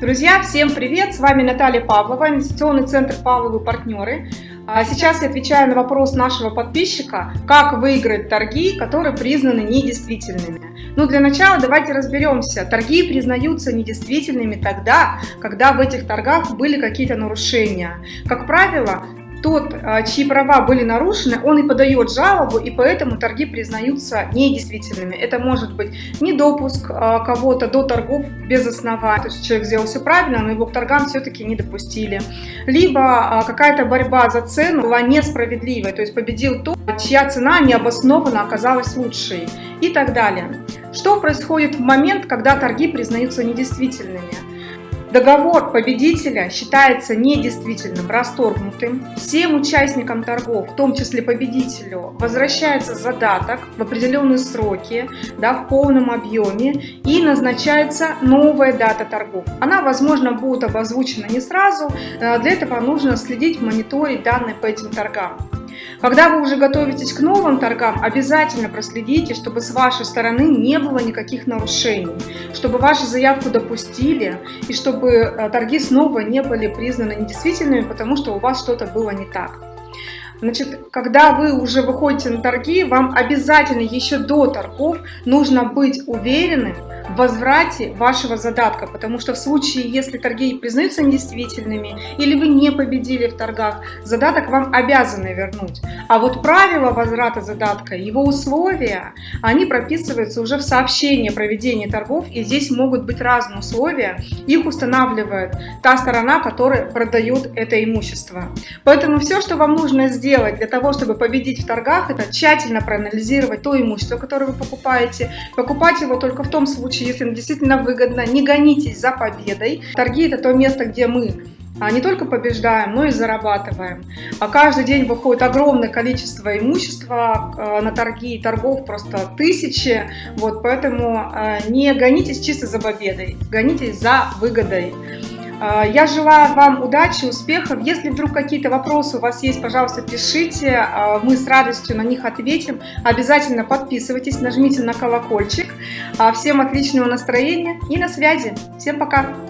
Друзья, всем привет! С вами Наталья Павлова, инвестиционный центр Павловы партнеры. А сейчас я отвечаю на вопрос нашего подписчика, как выиграть торги, которые признаны недействительными. Ну, для начала давайте разберемся. Торги признаются недействительными тогда, когда в этих торгах были какие-то нарушения. Как правило, тот, а, чьи права были нарушены, он и подает жалобу, и поэтому торги признаются недействительными. Это может быть недопуск а, кого-то до торгов без основания, то есть человек сделал все правильно, но его к торгам все-таки не допустили. Либо а, какая-то борьба за цену была несправедливой, то есть победил тот, чья цена необоснованно оказалась лучшей и так далее. Что происходит в момент, когда торги признаются недействительными? Договор победителя считается недействительным, расторгнутым. Всем участникам торгов, в том числе победителю, возвращается задаток в определенные сроки, да, в полном объеме и назначается новая дата торгов. Она, возможно, будет обозвучена не сразу, э, для этого нужно следить, мониторить данные по этим торгам. Когда вы уже готовитесь к новым торгам, обязательно проследите, чтобы с вашей стороны не было никаких нарушений, чтобы вашу заявку допустили и чтобы э, торги снова не были признаны недействительными, потому что у вас что-то было не так. Значит, когда вы уже выходите на торги, вам обязательно еще до торгов нужно быть уверенным, возврате вашего задатка, потому что в случае, если торги признаются недействительными или вы не победили в торгах, задаток вам обязаны вернуть. А вот правила возврата задатка, его условия, они прописываются уже в сообщении о проведении торгов, и здесь могут быть разные условия, их устанавливает та сторона, которая продает это имущество. Поэтому все, что вам нужно сделать для того, чтобы победить в торгах, это тщательно проанализировать то имущество, которое вы покупаете, покупать его только в том случае, если им действительно выгодно, не гонитесь за победой. Торги – это то место, где мы а не только побеждаем, но и зарабатываем. А каждый день выходит огромное количество имущества а, на торги, торгов просто тысячи. Вот, поэтому а, не гонитесь чисто за победой, гонитесь за выгодой. А, я желаю вам удачи, успехов. Если вдруг какие-то вопросы у вас есть, пожалуйста, пишите. А, мы с радостью на них ответим. Обязательно подписывайтесь, нажмите на колокольчик. А, всем отличного настроения и на связи. Всем пока!